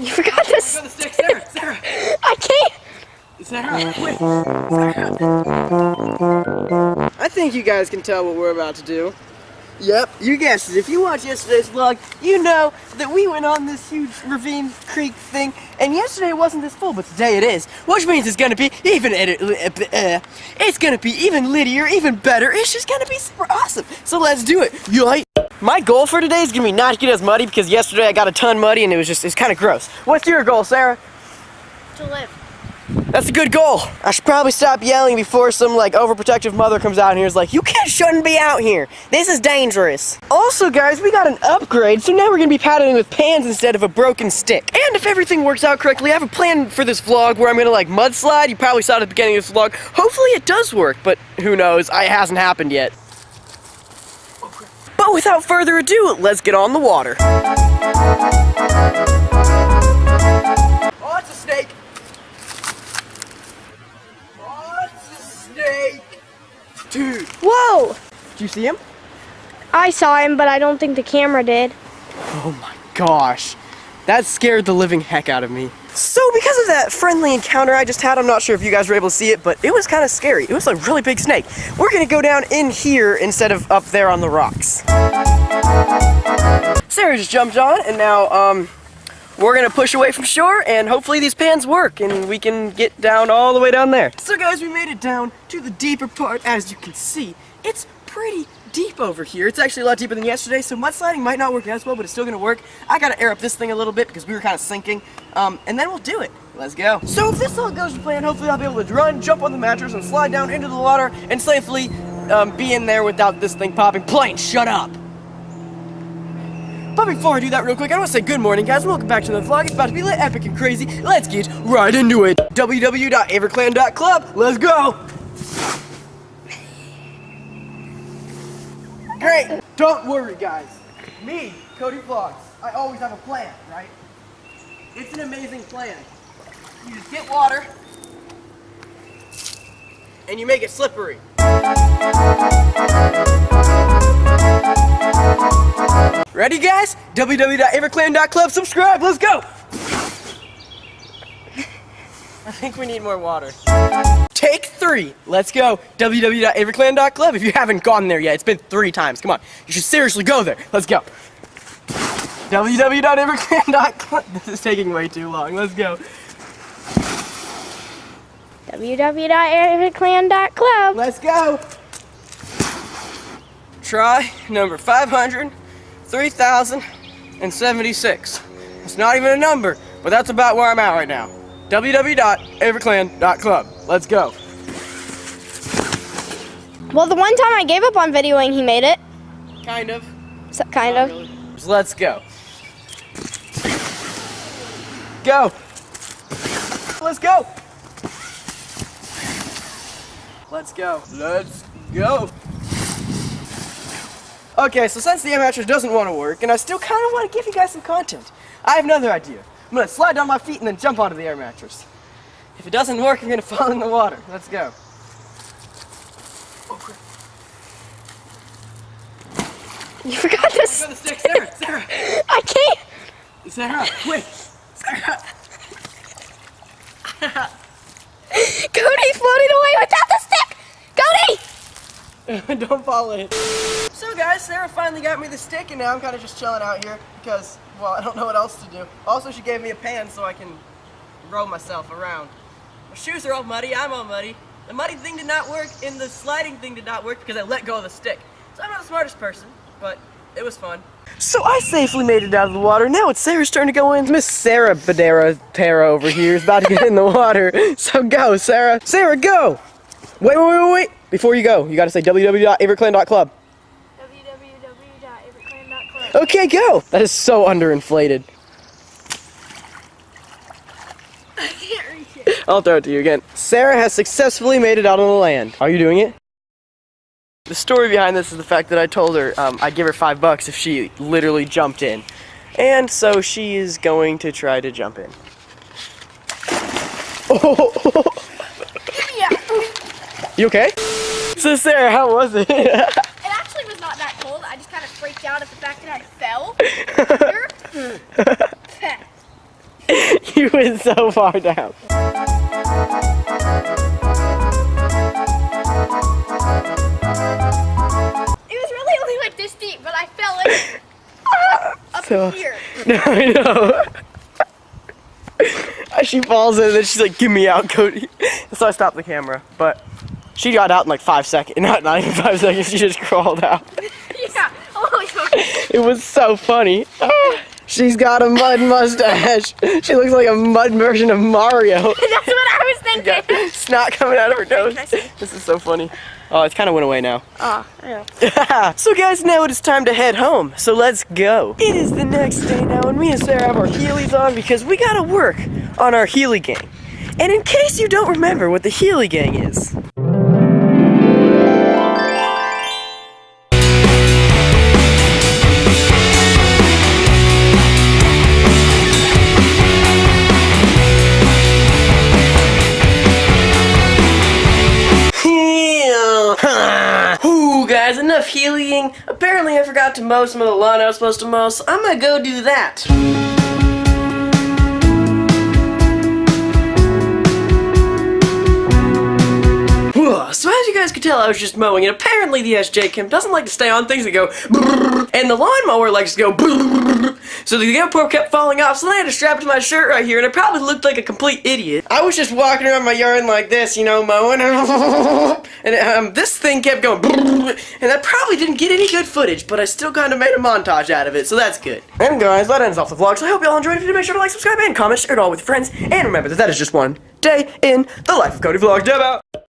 You forgot this. Got the stick, Sarah, Sarah, I can't. Sarah, wait, Sarah. I think you guys can tell what we're about to do. Yep, you guessed it. If you watched yesterday's vlog, you know that we went on this huge ravine creek thing, and yesterday it wasn't this full, but today it is, which means it's gonna be even edit, uh, it's gonna be even littier, even better. It's just gonna be super awesome. So let's do it. You like? My goal for today is gonna be not to get as muddy because yesterday I got a ton muddy and it was just it's kind of gross. What's your goal, Sarah? To live. That's a good goal. I should probably stop yelling before some like overprotective mother comes out here and is like, you kids shouldn't be out here. This is dangerous. Also guys, we got an upgrade, so now we're gonna be paddling with pans instead of a broken stick. And if everything works out correctly, I have a plan for this vlog where I'm gonna like mudslide. You probably saw it at the beginning of this vlog. Hopefully it does work, but who knows? It hasn't happened yet. But without further ado, let's get on the water. Oh, it's a snake. Oh, it's a snake. Dude, Whoa! did you see him? I saw him, but I don't think the camera did. Oh my gosh. That scared the living heck out of me. So because of that friendly encounter I just had, I'm not sure if you guys were able to see it, but it was kind of scary. It was a really big snake. We're gonna go down in here instead of up there on the rocks. Sarah just jumped on, and now um, we're gonna push away from shore, and hopefully these pans work, and we can get down all the way down there. So guys, we made it down to the deeper part. As you can see, it's pretty deep over here. It's actually a lot deeper than yesterday, so mudsliding might not work as well, but it's still gonna work. I gotta air up this thing a little bit because we were kind of sinking, um, and then we'll do it. Let's go. So if this all goes to plan, hopefully I'll be able to run, jump on the mattress, and slide down into the water, and safely um, be in there without this thing popping. Plane, shut up! But before I do that real quick, I want to say good morning, guys. Welcome back to the vlog. It's about to be lit, epic, and crazy. Let's get right into it. www.averclan.club. Let's go! Great! Don't worry, guys. Me, Cody Vlogs, I always have a plan, right? It's an amazing plan. You just get water, and you make it slippery. Ready, guys? www.averclan.club. Subscribe. Let's go. I think we need more water. Take three. Let's go. www.averclan.club. If you haven't gone there yet, it's been three times. Come on. You should seriously go there. Let's go. www.averclan.club. This is taking way too long. Let's go. www.airclan.club. Let's go. Try number 500, 3076. It's not even a number, but that's about where I'm at right now. www.averclan.club. Let's go. Well, the one time I gave up on videoing, he made it. Kind of. So, kind of. So let's go. Go. Let's go. Let's go. Let's go. Okay, so since the mattress doesn't want to work, and I still kind of want to give you guys some content, I have another idea. I'm to slide down my feet and then jump onto the air mattress. If it doesn't work, going to fall in the water. Let's go. You forgot this. The stick, Sarah, Sarah. I can't. Sarah, wait. Sarah. Cody floated away stick. Cody. Don't fall in. So guys, Sarah finally got me the stick and now I'm kind of just chilling out here because, well, I don't know what else to do. Also, she gave me a pan so I can row myself around. My shoes are all muddy, I'm all muddy. The muddy thing did not work and the sliding thing did not work because I let go of the stick. So I'm not the smartest person, but it was fun. So I safely made it out of the water. Now it's Sarah's turn to go in. Miss Sarah Badera Tara over here is about to get in the water. So go, Sarah. Sarah, go! Wait, wait, wait, wait. Before you go, you gotta say www.averclan.club. www.averclan.club. Okay, go! That is so underinflated. I can't reach it. I'll throw it to you again. Sarah has successfully made it out on the land. Are you doing it? The story behind this is the fact that I told her um, I'd give her five bucks if she literally jumped in. And so she is going to try to jump in. Yeah. You okay? So Sarah, how was it? It actually was not that cold. I just kind of freaked out at the fact that I fell. you went so far down. It was really only like this deep, but I fell in up So- here. No, I know. she falls in and then she's like, "Get me out, Cody." So I stopped the camera, but she got out in like five seconds. Not not even five seconds. She just crawled out. Yeah. Oh, It was so funny. Ah, she's got a mud mustache. She looks like a mud version of Mario. that's what I was thinking. Got snot coming out of her nose. Can I see? This is so funny. Oh, it kind of went away now. Oh, yeah. so guys, now it is time to head home. So let's go. It is the next day now, and me and Sarah have our Heelys on because we gotta work on our Heely gang. And in case you don't remember what the Heely gang is, Apparently, I forgot to mow some of the lawn I was supposed to mow, so I'm gonna go do that. So you guys could tell, I was just mowing, and apparently the SJCAM doesn't like to stay on things that go and the lawnmower likes to go so the GoPro kept falling off, so then I had to strap to my shirt right here, and I probably looked like a complete idiot. I was just walking around my yard like this, you know, mowing, and um, this thing kept going, and I probably didn't get any good footage, but I still kind of made a montage out of it, so that's good. And guys, that ends off the vlog, so I hope y'all enjoyed it. If you did, make sure to like, subscribe, and comment, share it all with your friends, and remember that that is just one day in the life of Cody Vlog. Dab out!